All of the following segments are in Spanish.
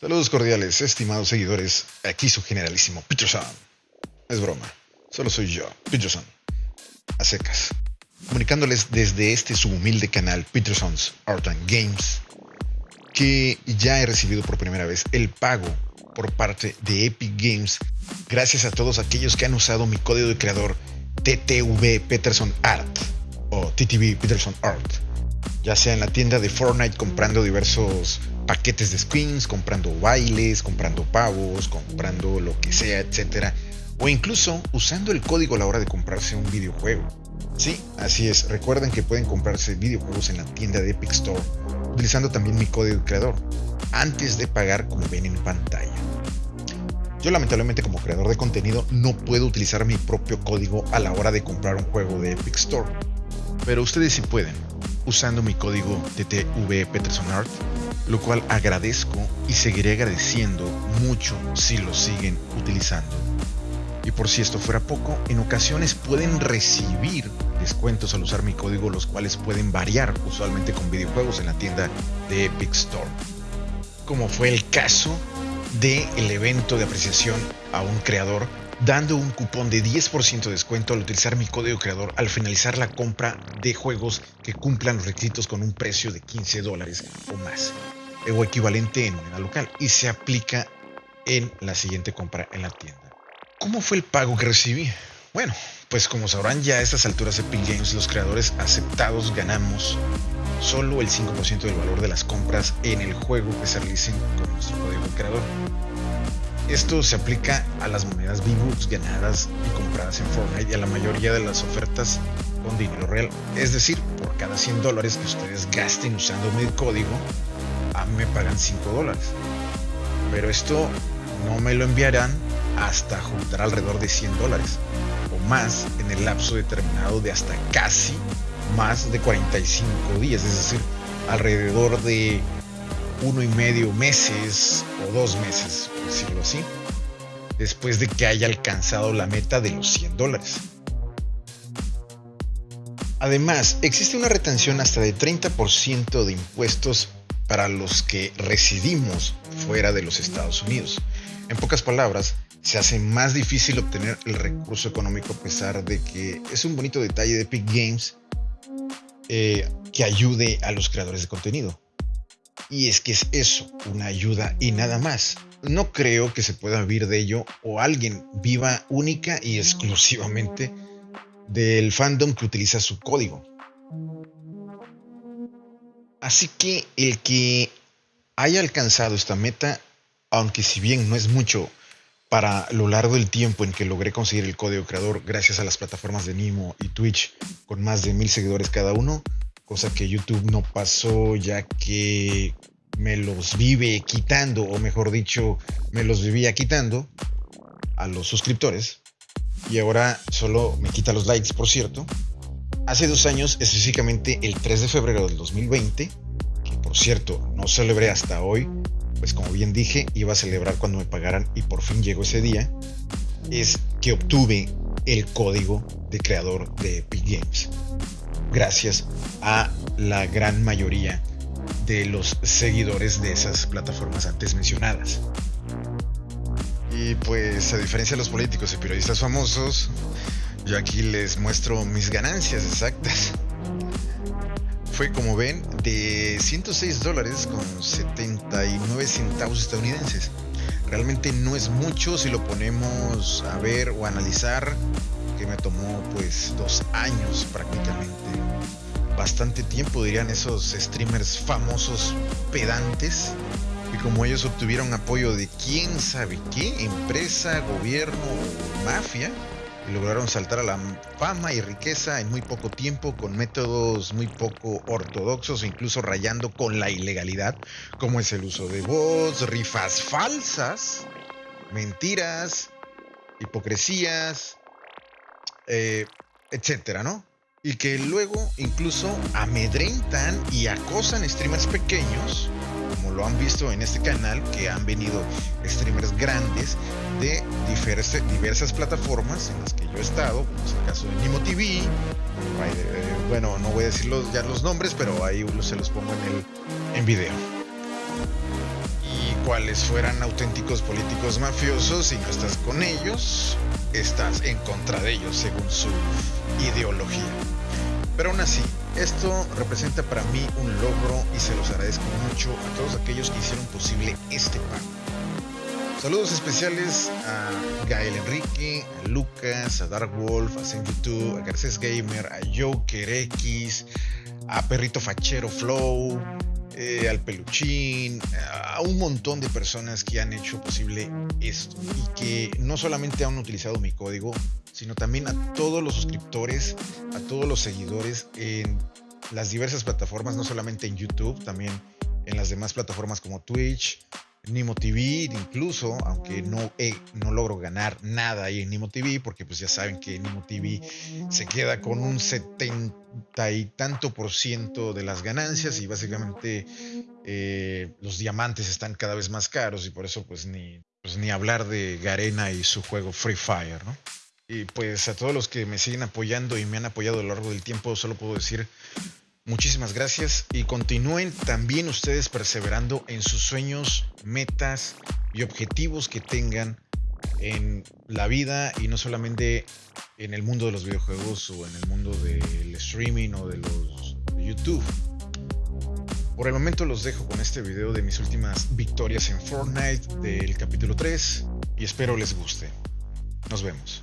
Saludos cordiales, estimados seguidores. Aquí su generalísimo Peterson. Es broma, solo soy yo, Peterson. A secas. Comunicándoles desde este subhumilde canal Peterson's Art and Games que ya he recibido por primera vez el pago por parte de Epic Games gracias a todos aquellos que han usado mi código de creador TTV Peterson Art o TTV Peterson Art, ya sea en la tienda de Fortnite comprando diversos paquetes de skins, comprando bailes, comprando pavos, comprando lo que sea, etcétera, o incluso usando el código a la hora de comprarse un videojuego. Sí, así es. Recuerden que pueden comprarse videojuegos en la tienda de Epic Store utilizando también mi código creador antes de pagar como ven en pantalla. Yo lamentablemente como creador de contenido no puedo utilizar mi propio código a la hora de comprar un juego de Epic Store, pero ustedes sí pueden usando mi código TTV Peterson Art, lo cual agradezco y seguiré agradeciendo mucho si lo siguen utilizando. Y por si esto fuera poco, en ocasiones pueden recibir descuentos al usar mi código, los cuales pueden variar usualmente con videojuegos en la tienda de Epic Store. Como fue el caso del evento de apreciación a un creador dando un cupón de 10% de descuento al utilizar mi código creador al finalizar la compra de juegos que cumplan los requisitos con un precio de 15 dólares o más, o equivalente en moneda local, y se aplica en la siguiente compra en la tienda. ¿Cómo fue el pago que recibí? Bueno, pues como sabrán ya a estas alturas Epic Games, los creadores aceptados ganamos solo el 5% del valor de las compras en el juego que se realicen con nuestro código creador. Esto se aplica a las monedas V-Bucks ganadas y compradas en Fortnite y a la mayoría de las ofertas con dinero real. Es decir, por cada 100 dólares que ustedes gasten usando mi código, a mí me pagan 5 dólares. Pero esto no me lo enviarán hasta juntar alrededor de 100 dólares o más en el lapso determinado de hasta casi más de 45 días, es decir, alrededor de uno y medio meses o dos meses, por decirlo así, después de que haya alcanzado la meta de los 100 dólares. Además, existe una retención hasta de 30% de impuestos para los que residimos fuera de los Estados Unidos. En pocas palabras, se hace más difícil obtener el recurso económico a pesar de que es un bonito detalle de Epic Games eh, que ayude a los creadores de contenido. Y es que es eso, una ayuda y nada más. No creo que se pueda vivir de ello o alguien viva única y exclusivamente del fandom que utiliza su código. Así que el que haya alcanzado esta meta, aunque si bien no es mucho para lo largo del tiempo en que logré conseguir el código creador gracias a las plataformas de Nimo y Twitch con más de mil seguidores cada uno, cosa que YouTube no pasó ya que me los vive quitando, o mejor dicho, me los vivía quitando a los suscriptores. Y ahora solo me quita los likes, por cierto. Hace dos años, específicamente el 3 de febrero del 2020, que por cierto no celebré hasta hoy, pues como bien dije, iba a celebrar cuando me pagaran y por fin llegó ese día, es que obtuve el código de creador de Epic Games. Gracias a la gran mayoría de los seguidores de esas plataformas antes mencionadas. Y pues a diferencia de los políticos y periodistas famosos, yo aquí les muestro mis ganancias exactas fue, como ven, de 106 dólares con 79 centavos estadounidenses. Realmente no es mucho si lo ponemos a ver o analizar, que me tomó pues dos años prácticamente. Bastante tiempo dirían esos streamers famosos pedantes. Y como ellos obtuvieron apoyo de quién sabe qué, empresa, gobierno mafia, y lograron saltar a la fama y riqueza en muy poco tiempo con métodos muy poco ortodoxos, incluso rayando con la ilegalidad, como es el uso de voz, rifas falsas, mentiras, hipocresías, eh, etcétera, ¿no? Y que luego incluso amedrentan y acosan streamers pequeños como lo han visto en este canal, que han venido streamers grandes de diversas, plataformas en las que yo he estado, como es el caso de Nimo TV, eh, bueno, no voy a decir ya los nombres, pero ahí se los pongo en el en video. Y cuales fueran auténticos políticos mafiosos y no estás con ellos, estás en contra de ellos según su ideología. Pero aún así, esto representa para mí un logro y se los agradezco mucho a todos aquellos que hicieron posible este pago. Saludos especiales a Gael Enrique, a Lucas, a Dark Wolf, a Senju2, a Garcés Gamer, a Joker X, a Perrito Fachero Flow, eh, al Peluchín, a un montón de personas que han hecho posible esto. Y que no solamente han utilizado mi código, sino también a todos los suscriptores, a todos los seguidores en las diversas plataformas, no solamente en YouTube, también en las demás plataformas como Twitch, Nimo TV, incluso, aunque no, no logro ganar nada ahí en Nimo TV, porque pues ya saben que Nimo TV se queda con un setenta y tanto por ciento de las ganancias y básicamente eh, los diamantes están cada vez más caros y por eso pues ni, pues ni hablar de Garena y su juego Free Fire, ¿no? Y pues a todos los que me siguen apoyando y me han apoyado a lo largo del tiempo, solo puedo decir Muchísimas gracias y continúen también ustedes perseverando en sus sueños, metas y objetivos que tengan en la vida y no solamente en el mundo de los videojuegos o en el mundo del streaming o de los YouTube. Por el momento los dejo con este video de mis últimas victorias en Fortnite del capítulo 3 y espero les guste. Nos vemos.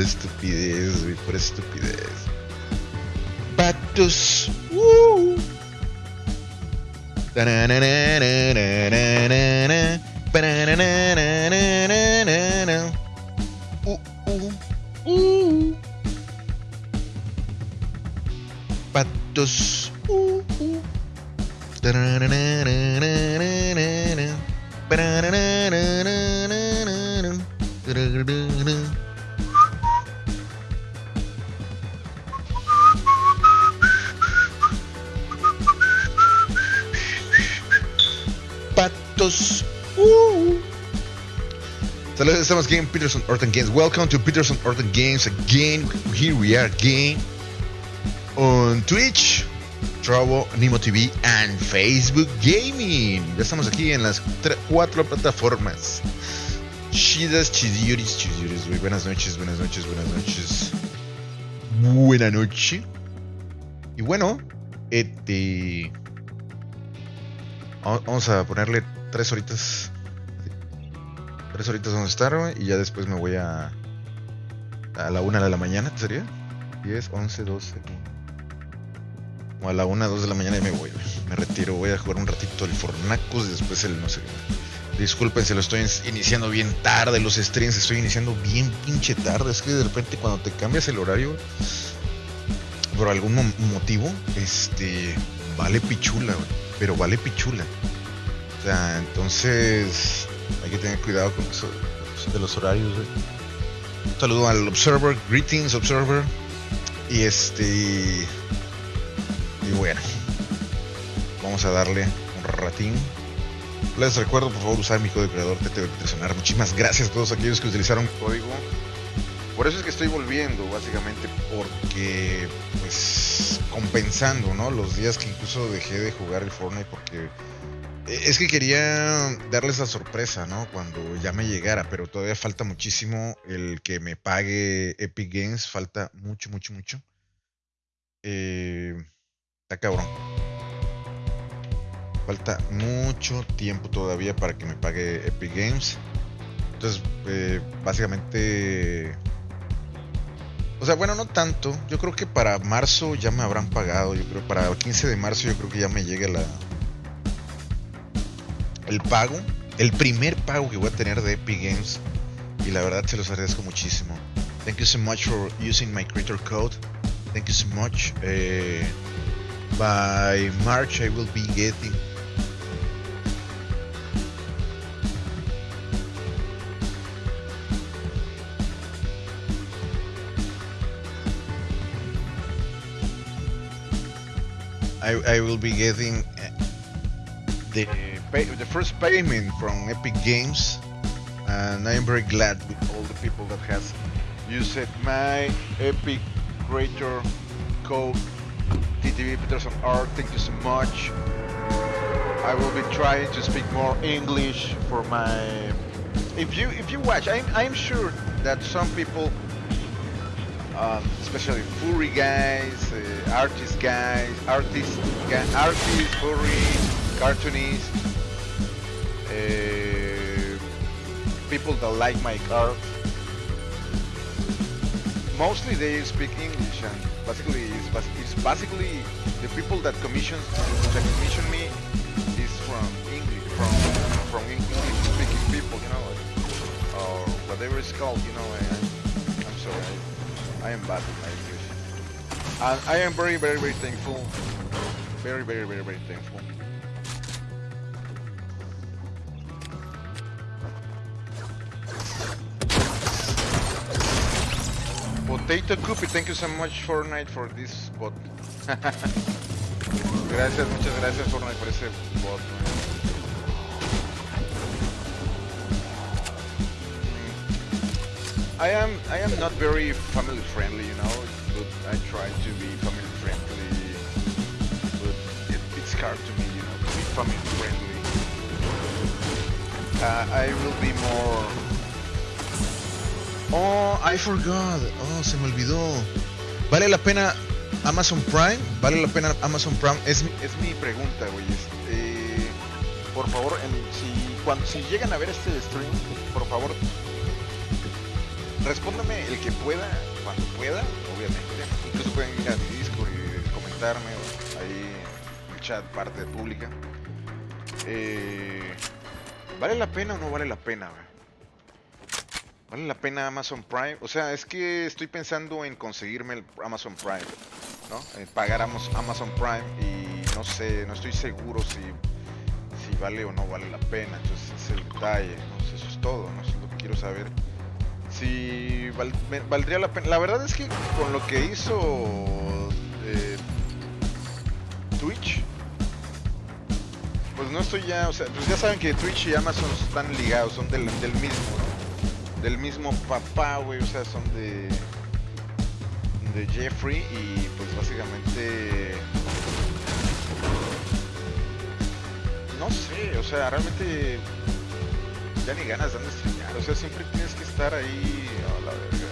Pura estupidez, güey, pura estupidez. Patos. Uh. Uh, uh, Patos. En Peterson Orton Games. Welcome to Peterson Orton Games again. Here we are again on Twitch, Trovo, Nimo TV and Facebook Gaming. Ya estamos aquí en las cuatro plataformas. Chidas, chidioris, chidioris, güey. Buenas noches, buenas noches, buenas noches. Buena noche. Y bueno, este. Vamos a ponerle tres horitas. Tres horitas vamos a estar, güey. Y ya después me voy a. A la una de la mañana, ¿qué sería? 10, 11, 12. O a la una, dos de la mañana y me voy, Me retiro, voy a jugar un ratito el Fornacos y después el no sé Disculpen si lo estoy iniciando bien tarde, los streams estoy iniciando bien pinche tarde. Es que de repente cuando te cambias el horario, por algún motivo, este, vale pichula, pero vale pichula. O sea, entonces hay que tener cuidado con eso de los horarios, saludo al Observer, greetings Observer. Y este, y bueno, vamos a darle un ratín. Les recuerdo por favor usar mi código creador TTV Muchísimas gracias a todos aquellos que utilizaron mi código. Por eso es que estoy volviendo, básicamente, porque pues compensando, ¿no? Los días que incluso dejé de jugar el Fortnite porque es que quería darles la sorpresa, ¿no? Cuando ya me llegara, pero todavía falta muchísimo el que me pague Epic Games, falta mucho, mucho, mucho. Eh, está cabrón. Falta mucho tiempo todavía para que me pague Epic Games. Entonces, eh, básicamente... O sea, bueno, no tanto. Yo creo que para marzo ya me habrán pagado. Yo creo para el 15 de marzo yo creo que ya me llegue la... El pago. El primer pago que voy a tener de Epic Games. Y la verdad se los agradezco muchísimo. Thank you so much for using my creator code. Thank you so much. Uh, by March, I will be getting I, I will be getting uh, the pay, the first payment from Epic Games, and I am very glad with all the people that has used my Epic Creator code TTV Peterson Art. Thank you so much. I will be trying to speak more English for my. If you if you watch, I'm I'm sure that some people um, especially furry guys, uh, artist guys, artists, artists, furry, cartoonists, people that like my art. Mostly they speak English, and basically it's, it's basically the people that commissions that commission me is from English, from from English speaking people, you know, or whatever it's called, you know. I, I'm sorry. I am bad with my English. And I am very, very, very thankful. Very, very, very, very thankful. Potato Cookie, thank you so much Fortnite for this bot. gracias, muchas gracias Fortnite por ese bot. I am I am not very family friendly, you know, but I try to be family friendly. But it, it's hard to me, you know, to be family friendly. Uh, I will be more. Oh, I forgot. Oh, se me olvidó. ¿Vale la pena Amazon Prime? ¿Vale la pena Amazon Prime? Es, es mi pregunta, güey. Este, por favor, si, cuando, si llegan a ver este stream, por favor, respóndame el que pueda, cuando pueda, obviamente. Incluso pueden ir a mi Discord y comentarme ahí en el chat, parte pública. Eh, ¿Vale la pena o no vale la pena? ¿Vale la pena Amazon Prime? O sea, es que estoy pensando en conseguirme el Amazon Prime, ¿no? En pagar Amazon Prime y no sé, no estoy seguro si, si vale o no vale la pena. Entonces, es el detalle, ¿no? Eso es todo, ¿no? Eso es lo que quiero saber si valdría la pena. La verdad es que con lo que hizo eh, Twitch, pues no estoy ya, o sea, pues ya saben que Twitch y Amazon están ligados, son del, mismo, Del mismo papá, güey, o sea, son de de Jeffrey y pues básicamente no sé, o sea, realmente ya ni ganas dan de streamear, o sea, siempre tienes que estar ahí a la verga.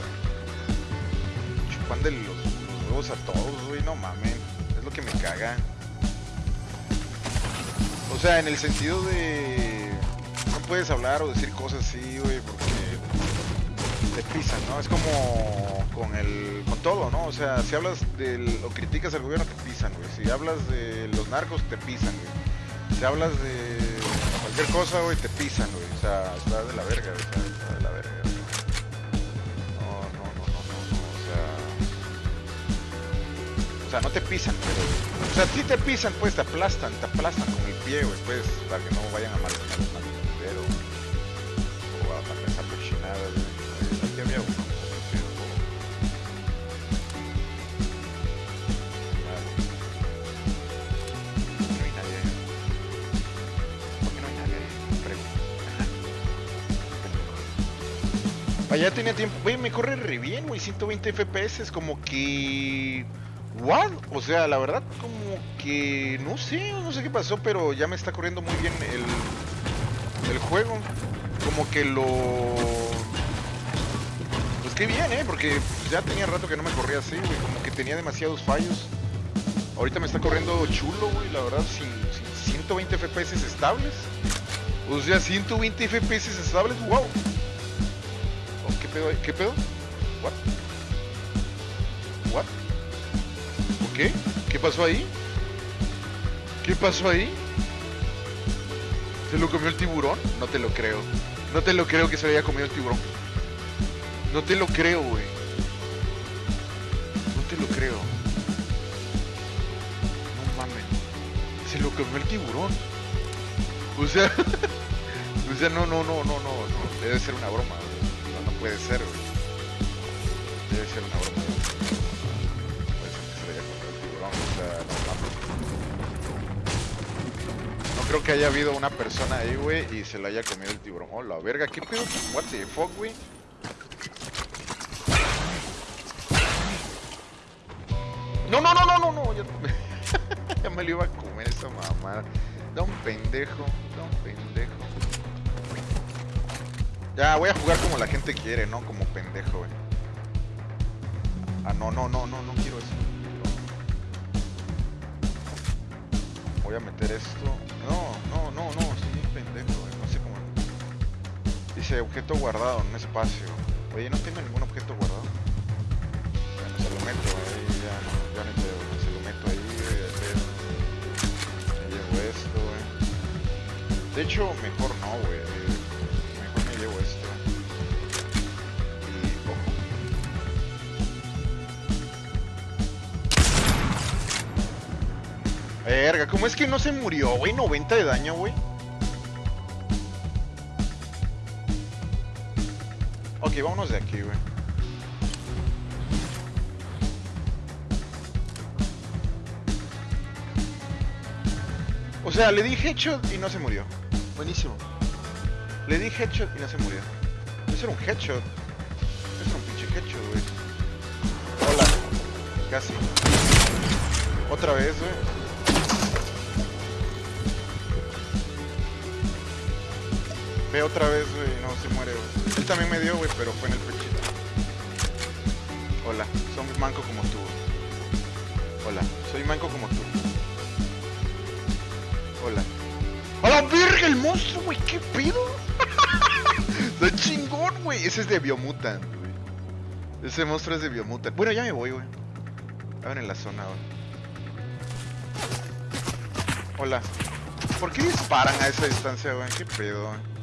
Chupándole los, los huevos a todos, güey, no mames, es lo que me caga. O sea, en el sentido de no puedes hablar o decir cosas así, güey, porque te pisan, ¿no? Es como con el con todo, ¿no? O sea, si hablas del o criticas al gobierno te pisan, güey. Si hablas de los narcos te pisan, güey. Si hablas de cualquier cosa, güey, te pisan, güey. O sea, está de la verga, güey. Está, de la verga. No, no, no, no, no, no. O sea. O sea, no te pisan, pero. O sea, si te pisan, pues te aplastan, te aplastan con el pie, güey, pues, para que no vayan a matar pero O a matar esa cochinada, güey. Allá tenía tiempo. Güey, me corre re bien, güey. 120 FPS. Como que. ¿What? O sea, la verdad, como que. No sé, no sé qué pasó, pero ya me está corriendo muy bien el. El juego. Como que lo. Qué bien, ¿eh? Porque ya tenía rato que no me corría así, güey. Como que tenía demasiados fallos. Ahorita me está corriendo chulo, güey. La verdad, sin, sin 120 FPS estables. O sea, 120 FPS estables, wow. ¿Qué pedo? ¿Qué pedo? What? What? ¿Qué? ¿Qué pasó ahí? ¿Qué pasó ahí? ¿Se lo comió el tiburón? No te lo creo. No te lo creo que se haya comido el tiburón. No te lo creo, güey. No te lo creo. No mames. Se lo comió el tiburón. O sea, o sea, no, no, no, no, no. Debe ser una broma, güey. No, puede ser, güey. Debe ser una broma. No puede ser que se el tiburón. O sea, no creo que haya habido una persona ahí, güey, y se lo haya comido el tiburón. Oh, Hola, verga, ¿qué pedo? What the fuck, güey. No, no, no, no, no, no. Ya, me lo iba a comer esa mamada. Da un pendejo, da un pendejo. Ya, voy a jugar como la gente quiere, ¿no? Como pendejo, güey. Ah, no, no, no, no, no quiero eso. Voy a meter esto. No, no, no, no, bien pendejo, güey. No sé cómo. Dice objeto guardado en un espacio. Oye, no tengo ningún objeto guardado. Meto, ahí ya no, ya no pedo. Se lo meto ahí, güey, ya pedo. Me llevo esto, güey. De hecho, mejor no, güey. Mejor me llevo esto. Y ojo. Verga, ¿cómo es que no se murió, güey? 90 de daño, güey. Ok, vámonos de aquí, güey. Sea, le di headshot y no se murió. Buenísimo. Le di headshot y no se murió. Eso era un headshot. Eso era un pinche headshot, güey. Hola. Casi. Otra vez, güey. Ve otra vez, güey. No, se muere, güey. Él también me dio, güey, pero fue en el pechito. Hola. Soy manco como tú. Hola. Soy manco como tú. Hola. ¡A la verga el monstruo, güey! ¿Qué pedo? Está chingón, güey. Ese es de Biomutant, güey. Ese monstruo es de Biomutant. Bueno, ya me voy, güey. En la zona, güey. Hola. ¿Por qué disparan a esa distancia, güey? ¿Qué pedo, güey?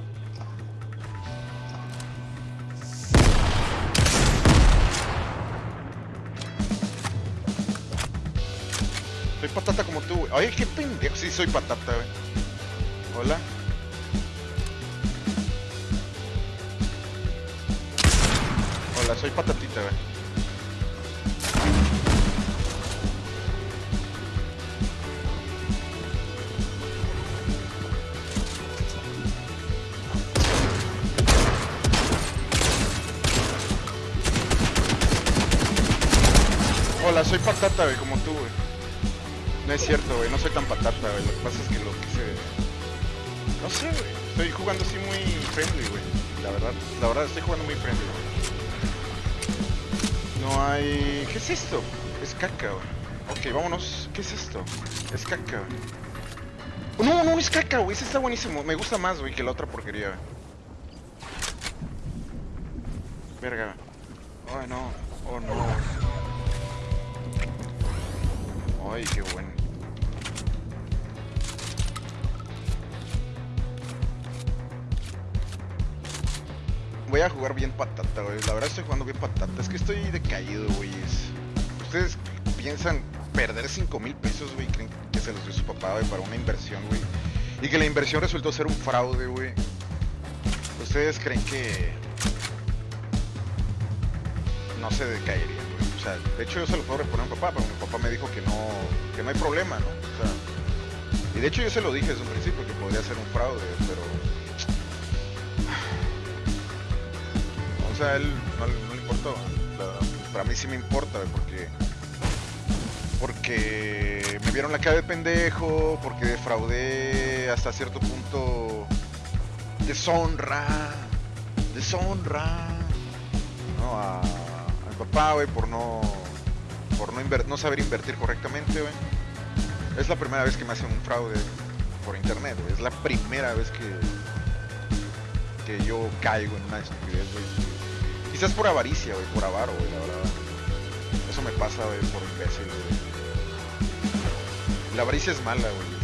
Soy patata como tú, güey. Oye, qué pendejo. Sí, soy patata, güey. Hola. Hola, soy patatita, güey. Hola, soy patata, güey, como tú. No es cierto, güey, no soy tan patata, güey. Lo que pasa es que lo quise. No sé, güey. Estoy jugando así muy friendly, güey. La verdad, la verdad estoy jugando muy friendly, güey. No hay. ¿Qué es esto? Es caca, güey. Ok, vámonos. ¿Qué es esto? Es caca, güey. No, no, es caca, güey. Ese está buenísimo. Me gusta más, güey, que la otra porquería, güey. Verga. Ay, no. Oh, no. Ay, qué bueno. Voy a jugar bien patata, güey. La verdad estoy jugando bien patata. Es que estoy decaído, güey. Ustedes piensan perder 5 mil pesos, güey. Creen que se los dio su papá, güey, para una inversión, güey. Y que la inversión resultó ser un fraude, güey. Ustedes creen que no se decaería, de hecho yo se lo puedo reponer a mi papá, pero mi papá me dijo que no, que no hay problema, ¿no? Y de hecho yo se lo dije desde un principio que podría ser un fraude, pero o sea, él no, le- importó. Para mí sí me importa, porque porque me vieron la cara de pendejo, porque defraudé hasta cierto punto deshonra, deshonra, ¿no? Papá, güey, por no, por no, no saber invertir correctamente, güey. Es la primera vez que me hacen un fraude por internet, güey. Es la primera vez que, que yo caigo en una estupidez, güey. Quizás por avaricia, güey, por avaro, güey, la verdad. Eso me pasa, güey, por imbécil, güey. La avaricia es mala, güey.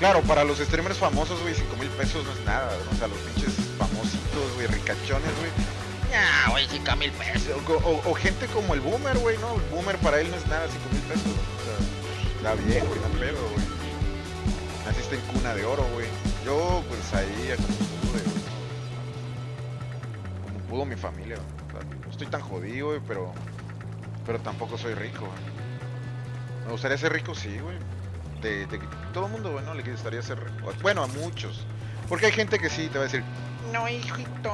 Claro, para los streamers famosos, güey, 5 mil pesos no es nada. O sea, los pinches famositos, güey, ricachones, güey. Ya, güey, 5 mil pesos. O, gente como el boomer, güey, ¿no? El boomer para él no es nada, 5 mil pesos. O sea, está bien, güey, no pedo, güey. Naciste en cuna de oro, güey. Yo, pues ahí, como pude, güey. Como pudo mi familia, güey. No estoy tan jodido, güey, pero. Pero tampoco soy rico, güey. Me gustaría ser rico, sí, güey. De- todo el mundo, güey, ¿no? Le gustaría ser rico. Bueno, a muchos. Porque hay gente que sí te va a decir, no, hijito,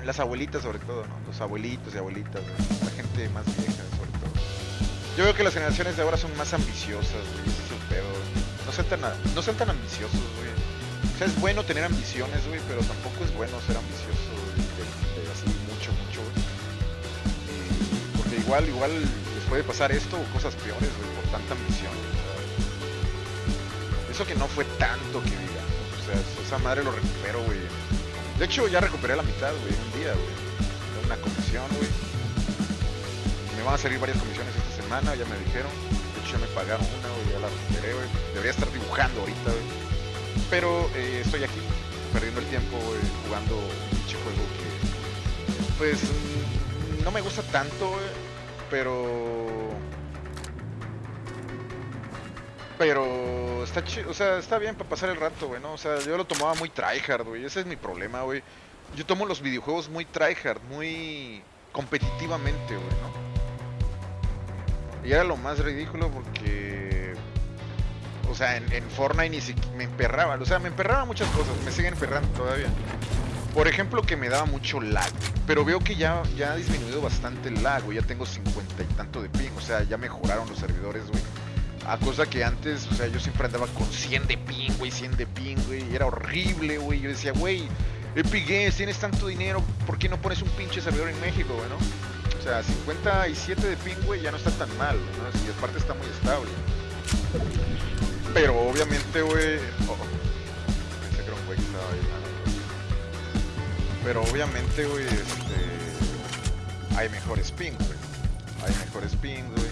no. Las abuelitas, sobre todo, ¿no? Los abuelitos y abuelitas, güey. La gente más vieja, sobre todo. Yo veo que las generaciones de ahora son más ambiciosas, güey. Ese es el pedo, güey. No sean tan, no sean ambiciosos, güey. O sea, es bueno tener ambiciones, güey, pero tampoco es bueno ser ambicioso, güey. de- de así mucho, mucho, güey. Y- Porque igual, igual les puede pasar esto o cosas peores, güey, por tanta ambición. sea. Eso que no fue tanto que diga. O sea, esa madre lo recupero, güey. De hecho, ya recuperé la mitad, güey, un día, güey. Una comisión, güey. Me van a salir varias comisiones esta semana, ya me dijeron. De hecho, ya me pagaron una, güey, ya la recuperé, güey. Debería estar dibujando ahorita, güey. Pero eh, estoy aquí, perdiendo el tiempo, jugando un pinche juego que, pues, no me gusta tanto. Pero... Pero está chido, o sea, está bien para pasar el rato, güey, ¿no? O sea, yo lo tomaba muy tryhard, güey. Ese es mi problema, güey. Yo tomo los videojuegos muy tryhard, muy competitivamente, güey, ¿no? Y era lo más ridículo porque... O sea, en, Fortnite ni siquiera me emperraba. O sea, me emperraba muchas cosas, me siguen emperrando todavía. Por ejemplo, que me daba mucho lag. Pero veo que ya, ya ha disminuido bastante el lag, güey. Ya tengo 50 y tanto de ping. O sea, ya mejoraron los servidores, güey. A cosa que antes, o sea, yo siempre andaba con 100 de ping, güey, 100 de ping, güey. Era horrible, güey. Yo decía, güey, Epic Games, tienes tanto dinero, ¿por qué no pones un pinche servidor en México, güey, no? O sea, 57 de ping, güey, ya no está tan mal, ¿no? Y aparte está muy estable. Pero obviamente, güey... oh, pensé que era un güey que estaba ahí. ah. Pero obviamente, güey, este... Hay mejores ping, güey. Hay mejores ping, güey.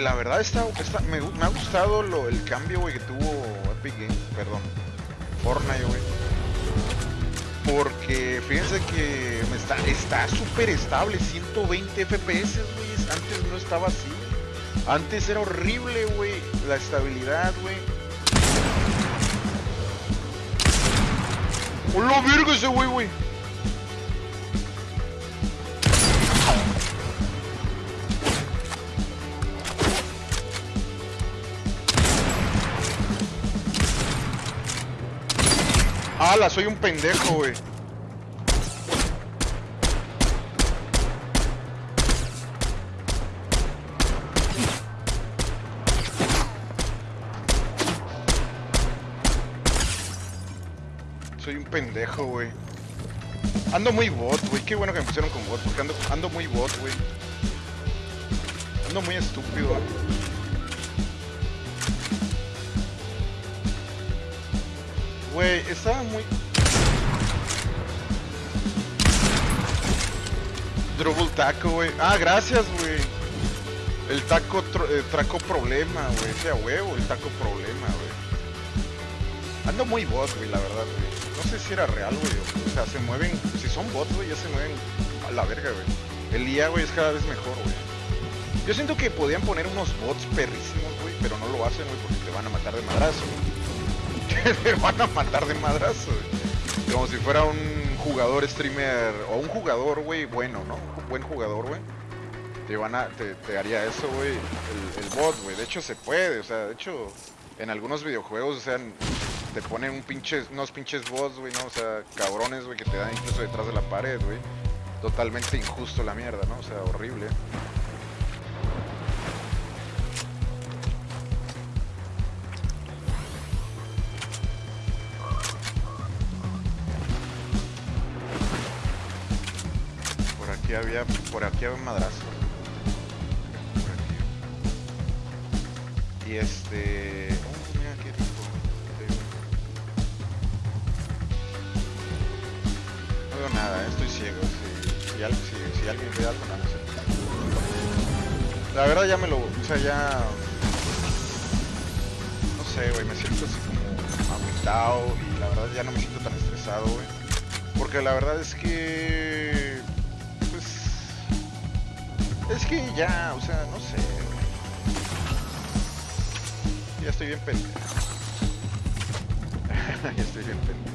La verdad está, está- me, me ha gustado el cambio, güey, que tuvo Epic Games, perdón, Fortnite. Porque fíjense que está está súper estable, 120 FPS, güey. Antes no estaba así. Antes era horrible, güey, la estabilidad, güey. ¡Hola, verga ese güey, güey! ¡Hala! Soy un pendejo, güey. Soy un pendejo, güey. Ando muy bot, güey. Qué bueno que me pusieron con bot, porque ando, ando muy bot, güey. Ando muy estúpido, güey. Güey, estaba muy... Double taco, güey. Ah, gracias, güey. El taco eh, traco problema, güey. Ese a huevo, el taco problema, güey. Ando muy bot, güey, la verdad, güey. No sé si era real, güey. o- O sea, se mueven... Si son bots, güey, ya se mueven a la verga, güey. El IA, güey, es cada vez mejor, güey. Yo siento que podían poner unos bots perrísimos, güey, pero no lo hacen, güey, porque te van a matar de madrazo, güey. te van a matar de madrazo. Como si fuera un jugador streamer o un jugador, güey, bueno, ¿no? Un buen jugador, güey. Te van a, te, te haría eso, güey, el, bot, güey. De hecho se puede, o sea, de hecho, en algunos videojuegos, o sea, te ponen un pinche, unos pinches bots, güey, ¿no? O sea, cabrones, güey, que te dan incluso detrás de la pared, güey. Totalmente injusto la mierda, ¿no? O sea, horrible. Había, por aquí había un madrazo. Por aquí. Y este. No veo nada, eh, estoy ciego. Si, si, al- si- si alguien ve algo, nada. La verdad ya me lo, o sea, ya sé, güey, me siento así como agüitado y la verdad ya no me siento tan estresado, güey. Porque la verdad es que... Es que ya, o sea, no sé. Ya estoy bien pendiente. ya estoy bien pendiente.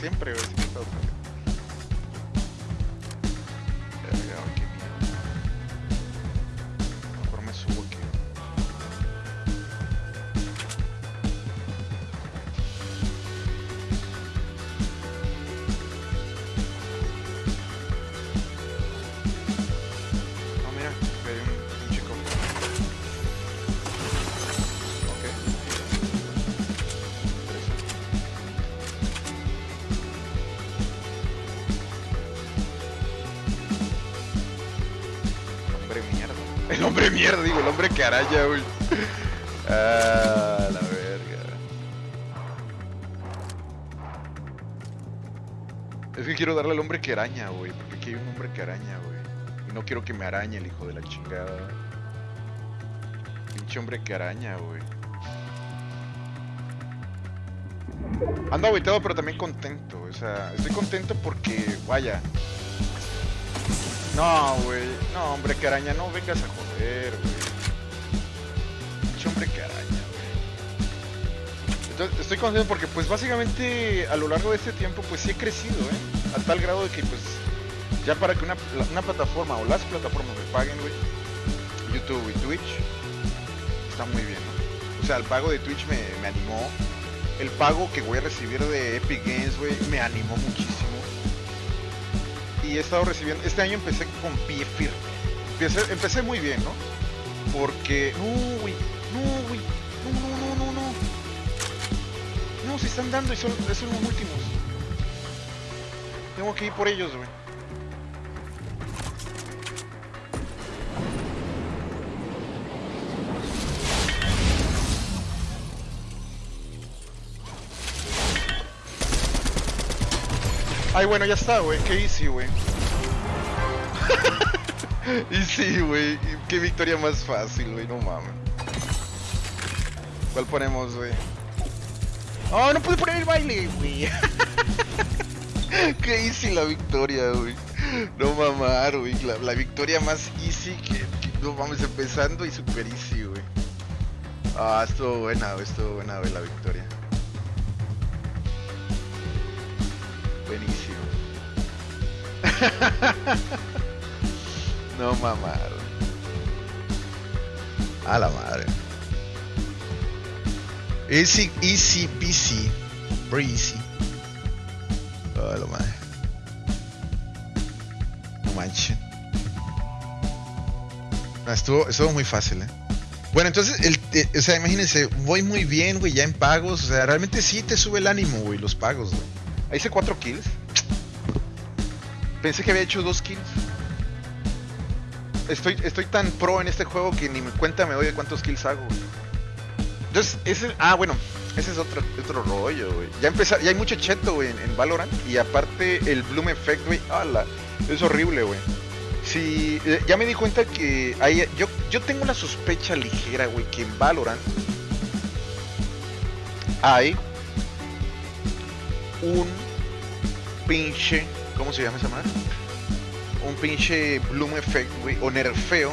Siempre, he estado pendiente. El hombre mierda, digo, el hombre que araña, güey. Ah, la verga. Es que quiero darle al hombre que araña, güey. Porque aquí hay un hombre que araña, güey. Y no quiero que me arañe el hijo de la chingada. Pinche hombre que araña, güey. Ando aguitado, pero también contento. O sea, estoy contento porque, vaya. No, güey. No, hombre que araña, no vengas a joder, güey. Hombre que araña, güey. Entonces, estoy contento porque, pues, básicamente, a lo largo de este tiempo, pues, sí he crecido, ¿eh? A tal grado de que, pues, ya para que una plataforma o las plataformas me paguen, güey, YouTube y Twitch, está muy bien, ¿no? O sea, el pago de Twitch me, me animó. El pago que voy a recibir de Epic Games, güey, me animó muchísimo. Y he estado recibiendo. Este año empecé con pie firme. Empecé, muy bien, ¿no? Porque. No, güey. No, güey. No, no, no, no, no. No, se están dando y son, son los últimos. Tengo que ir por ellos, güey. Ay, bueno, ya está, güey. Qué easy, güey. easy, güey. Qué victoria más fácil, güey. No mames. ¿Cuál ponemos, güey? Oh, no pude poner el baile, güey. Qué easy la victoria, güey. No mamar, güey. La, la victoria más easy que, que- No mames, empezando y super easy, güey. Ah, estuvo buena, güey. Estuvo buena, güey, la victoria. Buenísimo. no mamar. A la madre. Easy, easy, peasy. Breezy. A la madre. No manches. Estuvo, estuvo muy fácil, eh. Bueno, entonces, el, eh, o sea, imagínense, voy muy bien, güey, ya en pagos. O sea, realmente sí te sube el ánimo, güey, los pagos, güey. Ahí hice 4 kills. Pensé que había hecho 2 kills. Estoy, estoy tan pro en este juego que ni me cuenta me doy de cuántos kills hago. Entonces, ese. Ah, bueno, ese es otro, otro rollo, güey. Ya empezar, ya hay mucho cheto, güey, en, en Valorant. Y aparte, el Bloom Effect, güey. ala, Es horrible, güey. Sí, eh, ya me di cuenta que hay, yo, yo tengo una sospecha ligera, güey, que en Valorant hay un pinche, ¿cómo se llama esa madre? Un pinche Bloom Effect, güey, o nerfeo.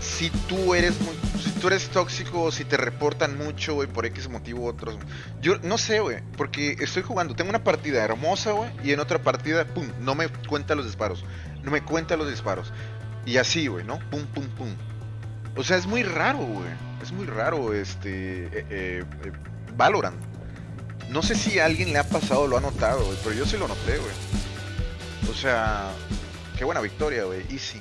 Si tú eres muy, si tú eres tóxico, o si te reportan mucho, güey, por X motivo u otros. Yo no sé, güey, porque estoy jugando, tengo una partida hermosa, güey, y en otra partida, pum, no me cuenta los disparos. No me cuenta los disparos. Y así, güey, ¿no? Pum, pum, pum. O sea, es muy raro, güey. Es muy raro, este, eh, eh, eh, Valorant. No sé si alguien le ha pasado lo ha notado, güey, pero yo sí lo noté, güey. O sea, qué buena victoria, güey. Easy.